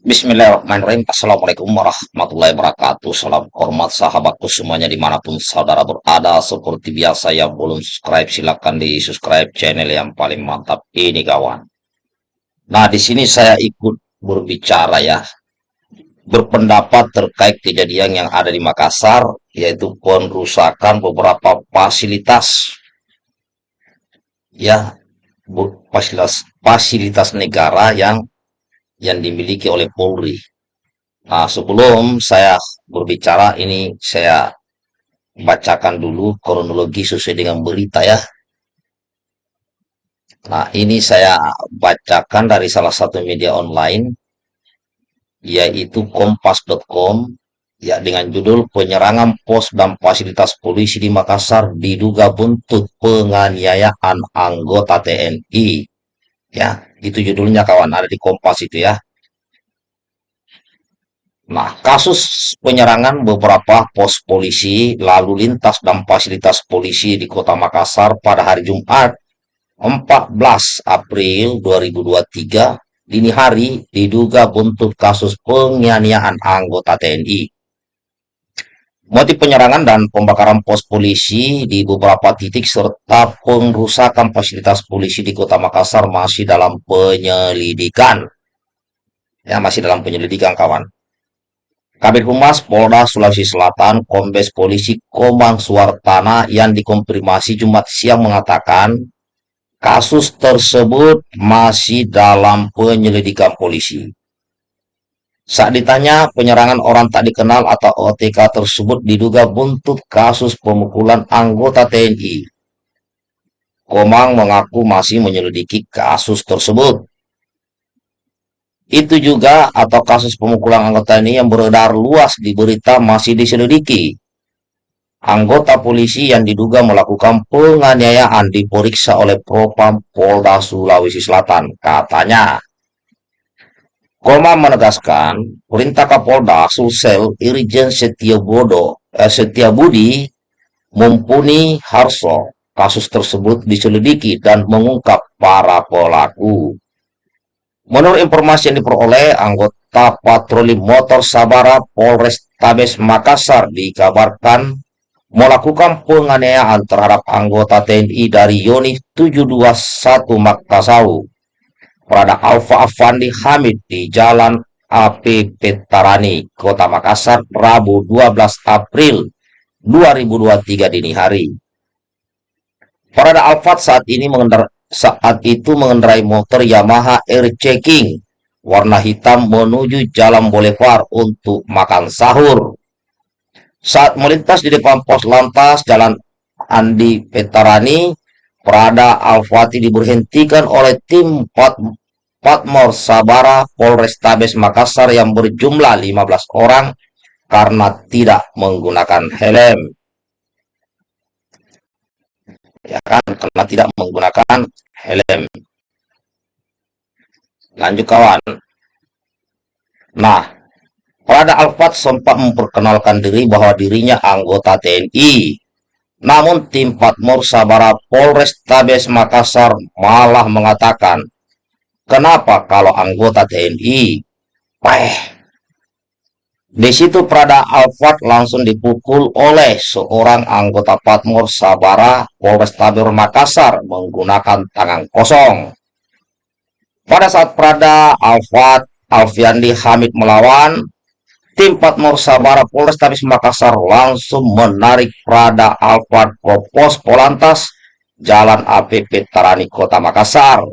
Bismillahirrahmanirrahim. Assalamualaikum warahmatullahi wabarakatuh. Salam hormat sahabatku semuanya di mana pun saudara berada. Seperti biasa yang belum subscribe silahkan di subscribe channel yang paling mantap ini kawan. Nah di sini saya ikut berbicara ya. Berpendapat terkait kejadian yang ada di Makassar yaitu penrusakan beberapa fasilitas ya fasilitas fasilitas negara yang yang dimiliki oleh Polri. Nah, sebelum saya berbicara ini saya bacakan dulu kronologi sesuai dengan berita ya. Nah, ini saya bacakan dari salah satu media online yaitu kompas.com ya dengan judul penyerangan pos dan fasilitas polisi di Makassar diduga buntut penganiayaan anggota TNI. Ya, itu judulnya kawan, ada di Kompas itu ya. Nah, kasus penyerangan beberapa pos polisi, lalu lintas dan fasilitas polisi di kota Makassar pada hari Jumat 14 April 2023 dini hari diduga buntut kasus penganiayaan anggota TNI. Motif penyerangan dan pembakaran pos polisi di beberapa titik serta pengrusakan fasilitas polisi di kota Makassar masih dalam penyelidikan. Ya, masih dalam penyelidikan kawan. Kabit Humas Polda Sulawesi Selatan, Kombes Polisi Komang Suartana yang dikonfirmasi Jumat siang mengatakan kasus tersebut masih dalam penyelidikan polisi. Saat ditanya, penyerangan orang tak dikenal atau OTK tersebut diduga buntut kasus pemukulan anggota TNI. Komang mengaku masih menyelidiki kasus tersebut. Itu juga atau kasus pemukulan anggota ini yang beredar luas di berita masih diselidiki. Anggota polisi yang diduga melakukan penganiayaan diperiksa oleh Propam Polda Sulawesi Selatan, katanya. Koma menegaskan, perintah Kapolda Sulsel Irjen Setiabodo, eh, Setiabudi mumpuni Harso kasus tersebut diselidiki dan mengungkap para pelaku. Menurut informasi yang diperoleh, anggota patroli motor Sabara Polres Tabes Makassar dikabarkan melakukan penganiayaan terhadap anggota TNI dari Yoni 721 Makassau pada Alfa Afandi Hamid di Jalan AP Petarani, Kota Makassar, Rabu 12 April 2023 dini hari. Parada Alfat saat ini mengendar saat itu mengendarai motor Yamaha Air Checking warna hitam menuju Jalan Boulevard untuk makan sahur. Saat melintas di depan pos lantas Jalan Andi Petarani, Prada Alfati diberhentikan oleh tim Patmor Sabara Polrestabes Makassar yang berjumlah 15 orang karena tidak menggunakan helm. Ya kan, karena tidak menggunakan helm. Lanjut kawan. Nah, Prada Alfat sempat memperkenalkan diri bahwa dirinya anggota TNI. Namun tim Patmor Sabara Polrestabes Makassar malah mengatakan Kenapa kalau anggota TNI? Eh, di situ Prada Alfat langsung dipukul oleh seorang anggota Patmor Sabara Polrestabes Makassar menggunakan tangan kosong. Pada saat Prada Alfat Alfiandi Hamid melawan, tim Patmor Sabara Polrestabes Makassar langsung menarik Prada Alfat ke pos Polantas Jalan APP Tarani Kota Makassar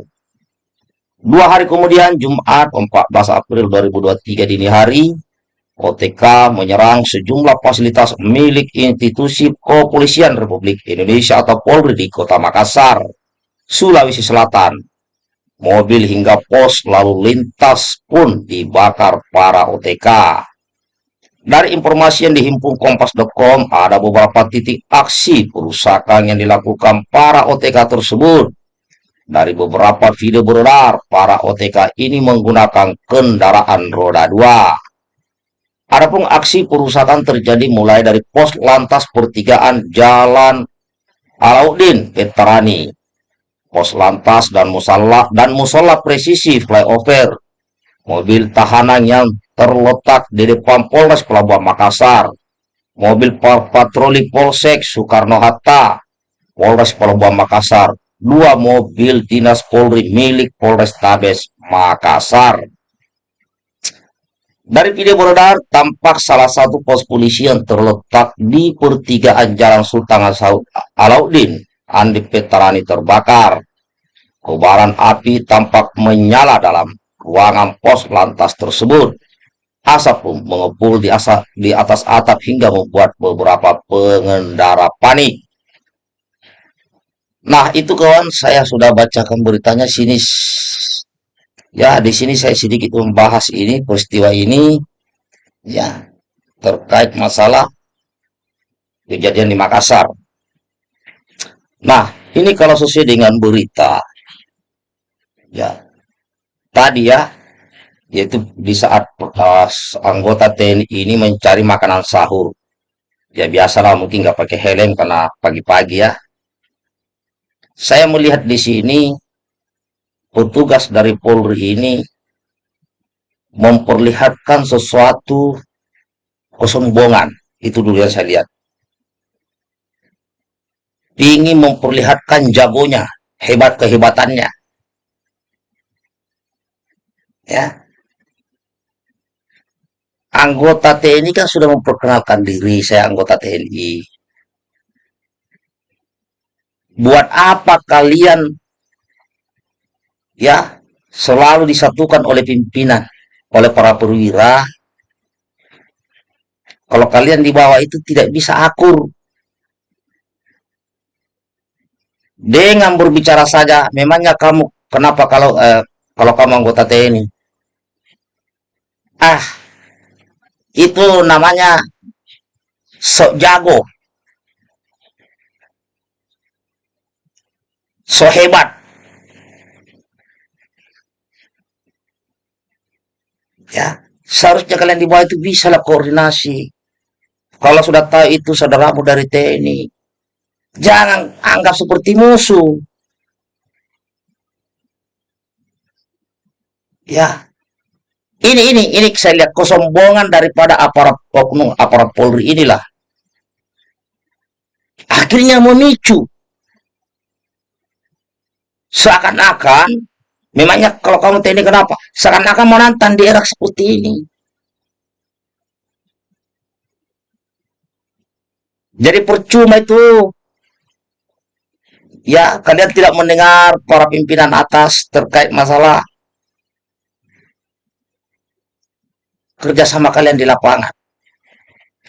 Dua hari kemudian, Jumat 14 April 2023 dini hari, OTK menyerang sejumlah fasilitas milik institusi kepolisian Republik Indonesia atau Polri di kota Makassar, Sulawesi Selatan. Mobil hingga pos lalu lintas pun dibakar para OTK. Dari informasi yang dihimpun kompas.com, ada beberapa titik aksi perusakan yang dilakukan para OTK tersebut dari beberapa video beredar, para OTK ini menggunakan kendaraan roda dua. Adapun aksi perusakan terjadi mulai dari pos lantas pertigaan Jalan Alauddin Petrani, pos lantas dan musalla dan musola presisi flyover, mobil tahanan yang terletak di depan Polres Pelabuhan Makassar, mobil patroli Polsek Soekarno-Hatta, Polres Pelabuhan Makassar, dua mobil dinas Polri milik Polres Tabes Makassar. Dari video beredar, tampak salah satu pos polisi yang terletak di pertigaan Jalan Sultan Alauddin, Andi Petarani terbakar. Kobaran api tampak menyala dalam ruangan pos lantas tersebut. Asap mengepul di, asap, di atas atap hingga membuat beberapa pengendara panik. Nah, itu kawan, saya sudah bacakan beritanya sini Ya, di sini saya sedikit membahas ini, peristiwa ini, ya, terkait masalah kejadian di Makassar. Nah, ini kalau sesuai dengan berita, ya, tadi ya, yaitu di saat uh, anggota TNI ini mencari makanan sahur. Ya, biasalah mungkin nggak pakai helm karena pagi-pagi ya. Saya melihat di sini petugas dari Polri ini memperlihatkan sesuatu kesombongan. Itu dulu yang saya lihat. Ingin memperlihatkan jagonya, hebat kehebatannya. Ya. Anggota TNI kan sudah memperkenalkan diri, saya anggota TNI. Buat apa kalian ya selalu disatukan oleh pimpinan, oleh para perwira. Kalau kalian di bawah itu tidak bisa akur. Dengan berbicara saja, memangnya kamu kenapa kalau eh, kalau kamu anggota TNI? Ah, itu namanya sok jago, so hebat. Ya, seharusnya kalian di bawah itu bisa lah koordinasi. Kalau sudah tahu itu saudaramu dari TNI, jangan anggap seperti musuh. Ya, ini ini ini saya lihat kesombongan daripada aparat oknum aparat Polri inilah. Akhirnya memicu seakan-akan Memangnya kalau kamu TNI kenapa? Seakan-akan menantang di era seperti ini. Jadi percuma itu. Ya, kalian tidak mendengar para pimpinan atas terkait masalah kerjasama kalian di lapangan.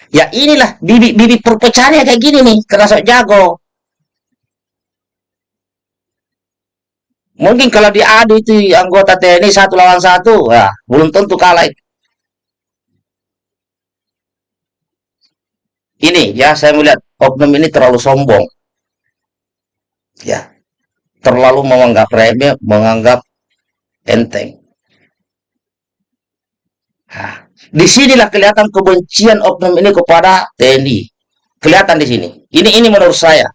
Ya inilah bibit-bibit perpecahannya kayak gini nih, kerasa jago. Mungkin kalau diadu itu anggota TNI satu lawan satu, ya belum tentu kalah. Ini ya saya melihat oknum ini terlalu sombong. Ya. Terlalu menganggap remeh, menganggap enteng. Nah, di sinilah kelihatan kebencian oknum ini kepada TNI. Kelihatan di sini. Ini ini menurut saya.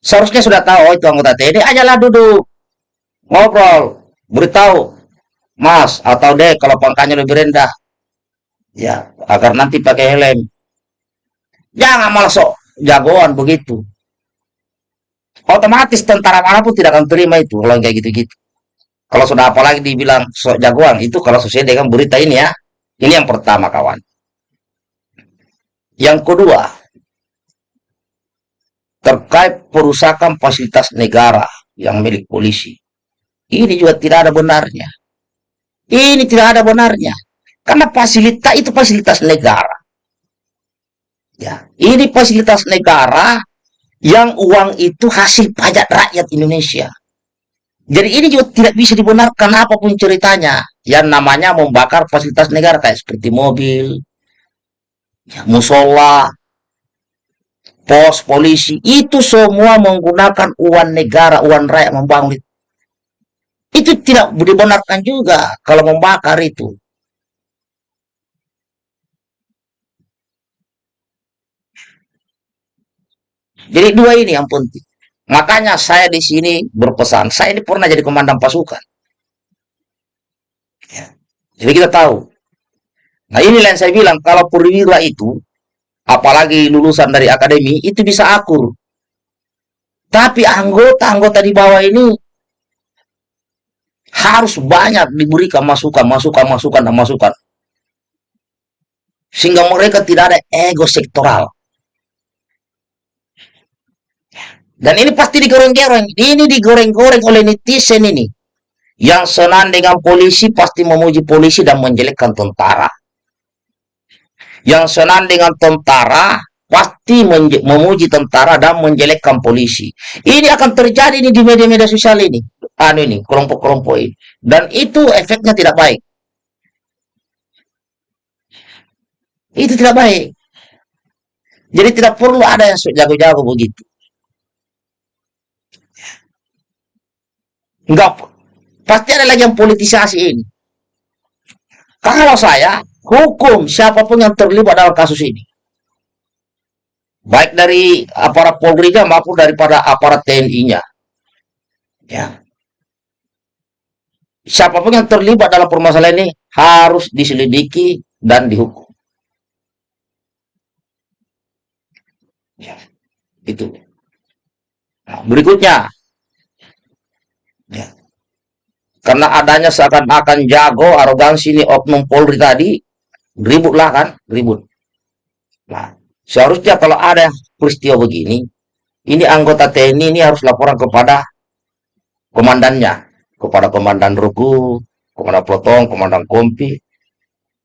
Seharusnya sudah tahu oh, itu anggota TNI, ajalah duduk ngobrol, beritahu, Mas atau Dek kalau pangkanya lebih rendah. Ya, agar nanti pakai helm. Jangan malah sok jagoan begitu. Otomatis tentara mana pun tidak akan terima itu kalau kayak gitu-gitu. Kalau sudah apalagi dibilang sok jagoan, itu kalau sesuai dengan berita ini ya. Ini yang pertama kawan. Yang kedua, terkait perusakan fasilitas negara yang milik polisi. Ini juga tidak ada benarnya. Ini tidak ada benarnya. Karena fasilitas itu fasilitas negara. Ya, ini fasilitas negara yang uang itu hasil pajak rakyat Indonesia. Jadi ini juga tidak bisa dibenarkan apa pun ceritanya. Yang namanya membakar fasilitas negara kayak seperti mobil, ya, musola, pos polisi, itu semua menggunakan uang negara, uang rakyat membangun itu tidak dibenarkan juga kalau membakar itu. Jadi dua ini yang penting. Makanya saya di sini berpesan. Saya ini pernah jadi komandan pasukan. Ya. Jadi kita tahu. Nah inilah yang saya bilang, kalau perwira itu, apalagi lulusan dari akademi, itu bisa akur. Tapi anggota-anggota di bawah ini harus banyak diberikan masukan, masukan, masukan, dan masukan. Sehingga mereka tidak ada ego sektoral. Dan ini pasti digoreng-goreng. Ini digoreng-goreng oleh netizen ini. Yang senang dengan polisi pasti memuji polisi dan menjelekkan tentara. Yang senang dengan tentara pasti memuji tentara dan menjelekkan polisi. Ini akan terjadi ini di media-media sosial ini. Anu ini, kelompok-kelompok ini. Dan itu efeknya tidak baik. Itu tidak baik. Jadi tidak perlu ada yang jago-jago begitu. Enggak. Pasti ada lagi yang politisasi ini. Kalau saya, hukum siapa pun yang terlibat dalam kasus ini baik dari aparat polri maupun daripada aparat TNI-nya. Ya. Siapa pun yang terlibat dalam permasalahan ini harus diselidiki dan dihukum. Ya, itu. Nah, berikutnya, ya. karena adanya seakan-akan jago arogansi ini oknum Polri tadi, ributlah kan, ribut. Nah, Seharusnya kalau ada peristiwa begini, ini anggota TNI ini harus laporan kepada komandannya, kepada komandan Ruku, komandan Plotong, komandan Kompi,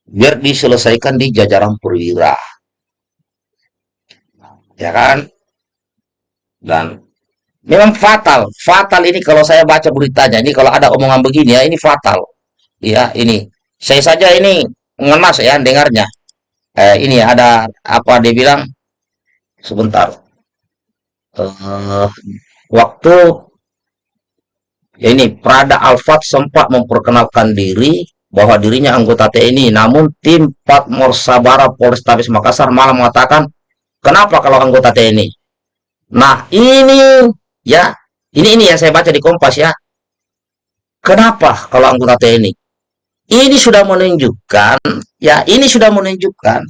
biar diselesaikan di jajaran perwira. Ya kan? Dan memang fatal, fatal ini kalau saya baca beritanya, ini kalau ada omongan begini ya, ini fatal. Ya, ini. Saya saja ini ngenas ya dengarnya eh, ini ada apa dia bilang? Sebentar. Uh, waktu ya ini Prada Alfat sempat memperkenalkan diri bahwa dirinya anggota TNI namun tim Patmor Sabara Polrestabes Makassar malah mengatakan kenapa kalau anggota TNI nah ini ya ini ini yang saya baca di Kompas ya. Kenapa kalau anggota TNI ini sudah menunjukkan, ya ini sudah menunjukkan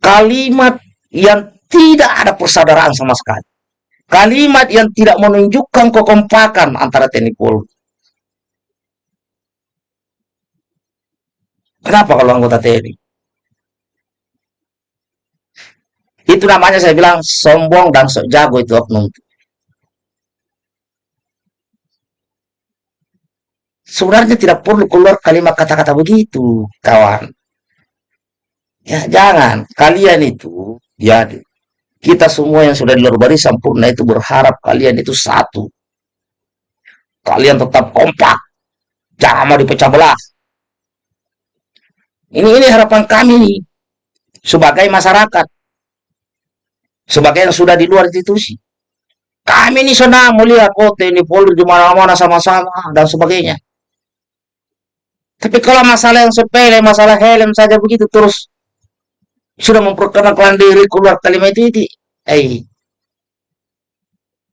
kalimat yang tidak ada persaudaraan sama sekali. Kalimat yang tidak menunjukkan kekompakan antara TNI Polri. Kenapa kalau anggota TNI? Itu namanya saya bilang sombong dan sok jago itu oknum. Sebenarnya tidak perlu keluar kalimat kata-kata begitu, kawan. Ya, jangan. Kalian itu, ya, kita semua yang sudah di luar baris sempurna itu berharap kalian itu satu. Kalian tetap kompak. Jangan mau dipecah belah. Ini ini harapan kami sebagai masyarakat. Sebagai yang sudah di luar institusi. Kami ini senang melihat kota ini Polri di mana-mana sama-sama dan sebagainya. Tapi kalau masalah yang sepele, masalah helm saja begitu terus sudah memperkenalkan diri keluar kalimat itu, itu eh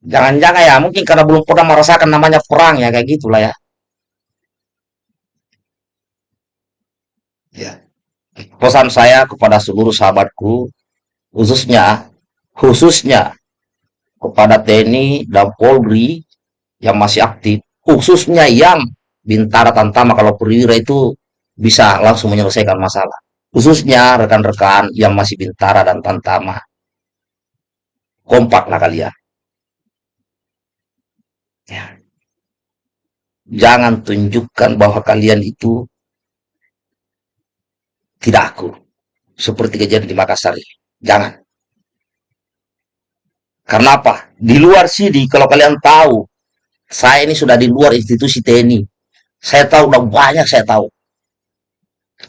jangan-jangan ya mungkin karena belum pernah merasakan namanya perang ya kayak gitulah ya. Ya. Pesan saya kepada seluruh sahabatku khususnya khususnya kepada TNI dan Polri yang masih aktif, khususnya yang Bintara Tantama kalau perwira itu bisa langsung menyelesaikan masalah. Khususnya rekan-rekan yang masih Bintara dan Tantama. Kompaklah kalian. Ya. Jangan tunjukkan bahwa kalian itu tidak aku. Seperti kejadian di Makassar. Jangan. Karena apa? Di luar sini, kalau kalian tahu, saya ini sudah di luar institusi TNI. Saya tahu udah banyak saya tahu.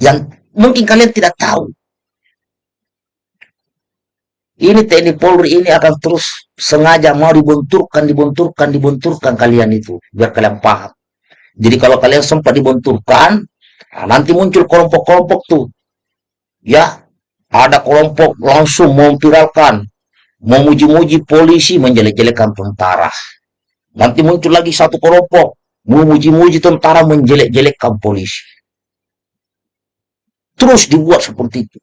Yang mungkin kalian tidak tahu. Ini TNI Polri ini akan terus sengaja mau dibenturkan, dibenturkan, dibenturkan kalian itu. Biar kalian paham. Jadi kalau kalian sempat dibenturkan, nah nanti muncul kelompok-kelompok tuh. Ya, ada kelompok langsung memviralkan, memuji-muji polisi, menjelek-jelekan tentara. Nanti muncul lagi satu kelompok, memuji-muji tentara menjelek-jelekkan polisi. terus dibuat seperti itu.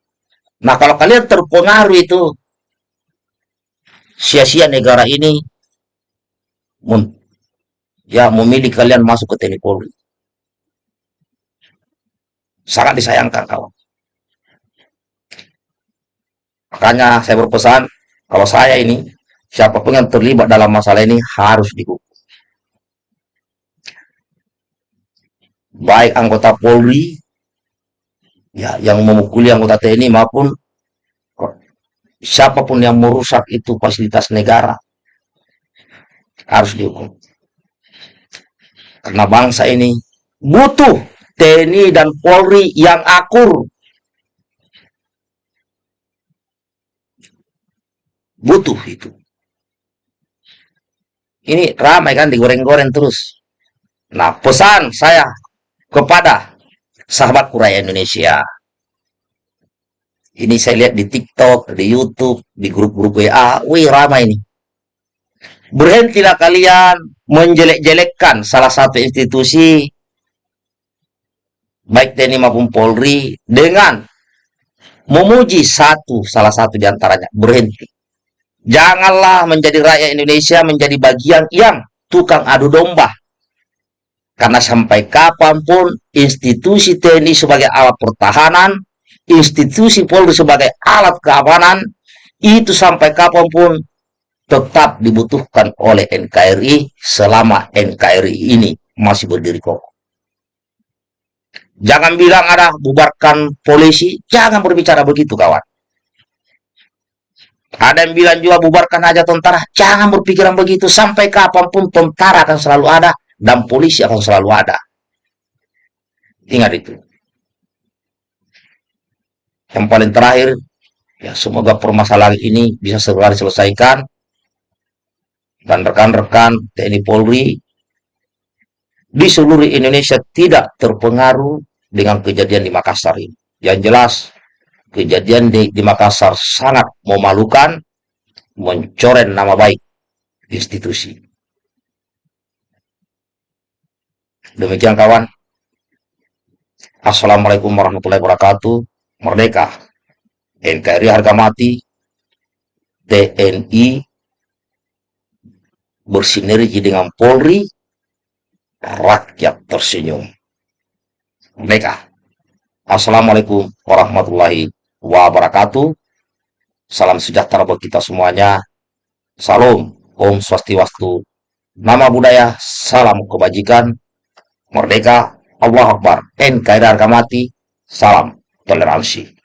Nah, kalau kalian terpengaruh itu, sia-sia negara ini ya memilih kalian masuk ke TNI Polri. Sangat disayangkan kawan. Makanya saya berpesan, kalau saya ini, siapa pun yang terlibat dalam masalah ini harus dihukum. Baik anggota Polri, ya yang memukuli anggota TNI maupun siapa pun yang merusak itu fasilitas negara harus dihukum. Karena bangsa ini butuh TNI dan Polri yang akur. Butuh itu. Ini ramai kan digoreng-goreng terus. Nah, pesan saya kepada sahabat kuraya Indonesia. Ini saya lihat di TikTok, di YouTube, di grup-grup WA. Wih, ramai ini. Berhentilah kalian menjelek-jelekkan salah satu institusi baik TNI maupun Polri dengan memuji satu salah satu di antaranya berhenti. Janganlah menjadi rakyat Indonesia menjadi bagian yang tukang adu domba. Karena sampai kapan pun institusi TNI sebagai alat pertahanan, institusi Polri sebagai alat keamanan, itu sampai kapan pun tetap dibutuhkan oleh NKRI selama NKRI ini masih berdiri kokoh. Jangan bilang ada bubarkan polisi, jangan berbicara begitu kawan. Ada yang bilang juga bubarkan aja tentara, jangan berpikiran begitu. Sampai kapan pun tentara akan selalu ada dan polisi akan selalu ada. Ingat itu. Yang paling terakhir, ya semoga permasalahan ini bisa segera diselesaikan dan rekan-rekan TNI Polri di seluruh Indonesia tidak terpengaruh dengan kejadian di Makassar ini. Yang jelas, kejadian di, di Makassar sangat memalukan, mencoreng nama baik institusi. Demikian kawan. Assalamualaikum warahmatullahi wabarakatuh. Merdeka. NKRI harga mati. TNI bersinergi dengan Polri, rakyat tersenyum. Mereka. Assalamualaikum warahmatullahi wabarakatuh. Salam sejahtera buat kita semuanya. Salam, Om Swastiwastu. Nama budaya, salam kebajikan. Merdeka, Allah Akbar, NKRI harga mati, salam toleransi.